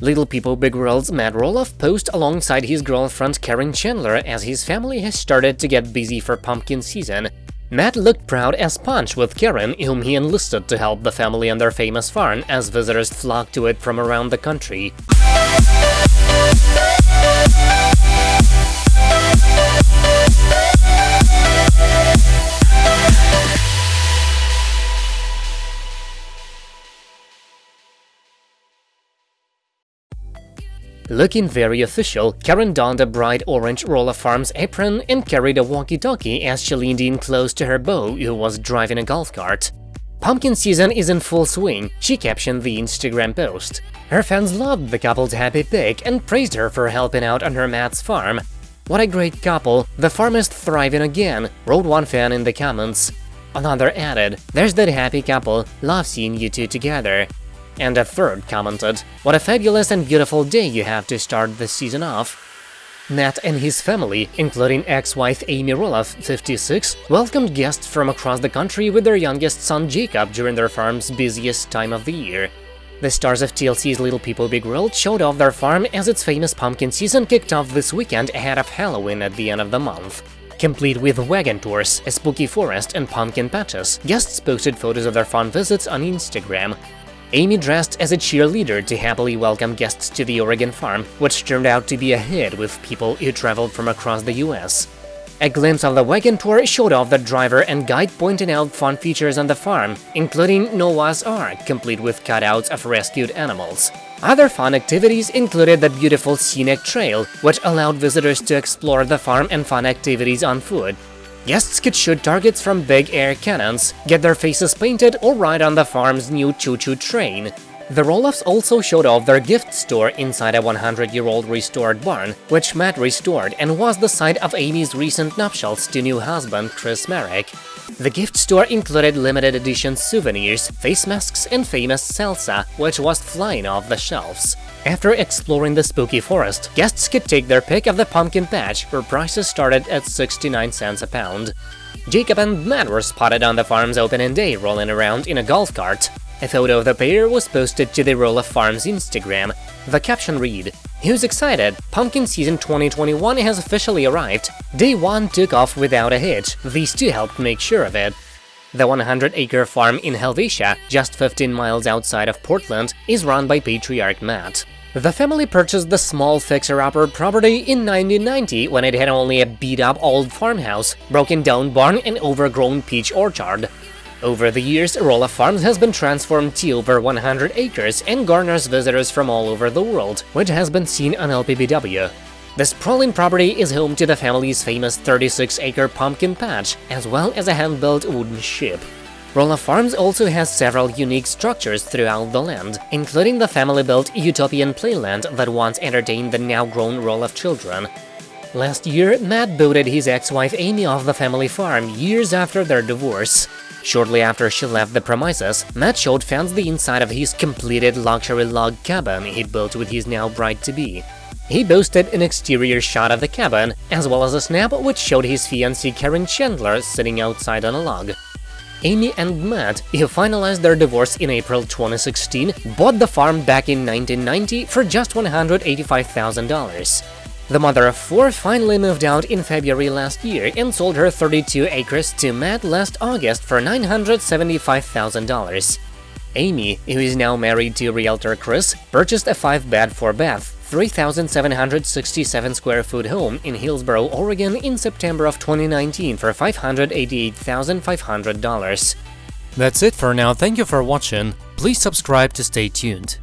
Little People Big World's Matt Roloff posed alongside his girlfriend Karen Chandler as his family has started to get busy for pumpkin season. Matt looked proud as punch with Karen, whom he enlisted to help the family on their famous farm as visitors flocked to it from around the country. Looking very official, Karen donned a bright orange Roloff Farms apron and carried a walkie-talkie as she leaned in close to her beau, who was driving a golf cart. Pumpkin season is in full swing, she captioned the Instagram post. Her fans loved the couple's happy pic and praised her for helping out on her Matt's farm. What a great couple, the farm is thriving again, wrote one fan in the comments. Another added, there's that happy couple, love seeing you two together. And a third commented, What a fabulous and beautiful day you have to start the season off. Matt and his family, including ex-wife Amy Roloff, 56, welcomed guests from across the country with their youngest son Jacob during their farm's busiest time of the year. The stars of TLC's Little People Big World showed off their farm as its famous pumpkin season kicked off this weekend ahead of Halloween at the end of the month. Complete with wagon tours, a spooky forest and pumpkin patches, guests posted photos of their farm visits on Instagram. Amy dressed as a cheerleader to happily welcome guests to the Oregon farm, which turned out to be a hit with people who traveled from across the US. A glimpse of the wagon tour showed off the driver and guide pointing out fun features on the farm, including Noah's Ark, complete with cutouts of rescued animals. Other fun activities included the beautiful scenic trail, which allowed visitors to explore the farm and fun activities on foot, Guests could shoot targets from big air cannons, get their faces painted or ride on the farm's new choo-choo train. The Roloffs also showed off their gift store inside a 100-year-old restored barn, which Matt restored and was the site of Amy's recent nuptials to new husband Chris Marek. The gift store included limited edition souvenirs, face masks and famous salsa, which was flying off the shelves. After exploring the spooky forest, guests could take their pick of the pumpkin patch, where prices started at 69 cents a pound. Jacob and Matt were spotted on the farm's opening day rolling around in a golf cart. A photo of the pair was posted to the Roloff Farms Instagram. The caption read, Who's excited? Pumpkin season 2021 has officially arrived. Day 1 took off without a hitch, these two helped make sure of it. The 100-acre farm in Helvetia, just 15 miles outside of Portland, is run by Patriarch Matt. The family purchased the small fixer-upper property in 1990 when it had only a beat-up old farmhouse, broken-down barn and overgrown peach orchard. Over the years, Roloff Farms has been transformed to over 100 acres and garners visitors from all over the world, which has been seen on LPBW. The sprawling property is home to the family's famous 36-acre pumpkin patch, as well as a hand-built wooden ship. Roloff Farms also has several unique structures throughout the land, including the family-built Utopian Playland that once entertained the now-grown Roloff children. Last year, Matt booted his ex-wife Amy off the family farm years after their divorce. Shortly after she left the premises, Matt showed fans the inside of his completed luxury log cabin he built with his now bride-to-be. He boasted an exterior shot of the cabin, as well as a snap which showed his fiancée Karen Chandler sitting outside on a log. Amy and Matt, who finalized their divorce in April 2016, bought the farm back in 1990 for just $185,000. The mother of four finally moved out in February last year and sold her 32 acres to Matt last August for $975,000. Amy, who is now married to realtor Chris, purchased a 5-bed 4-bath, 3,767 square foot home in Hillsboro, Oregon in September of 2019 for $588,500. That's it for now, thank you for watching, please subscribe to stay tuned.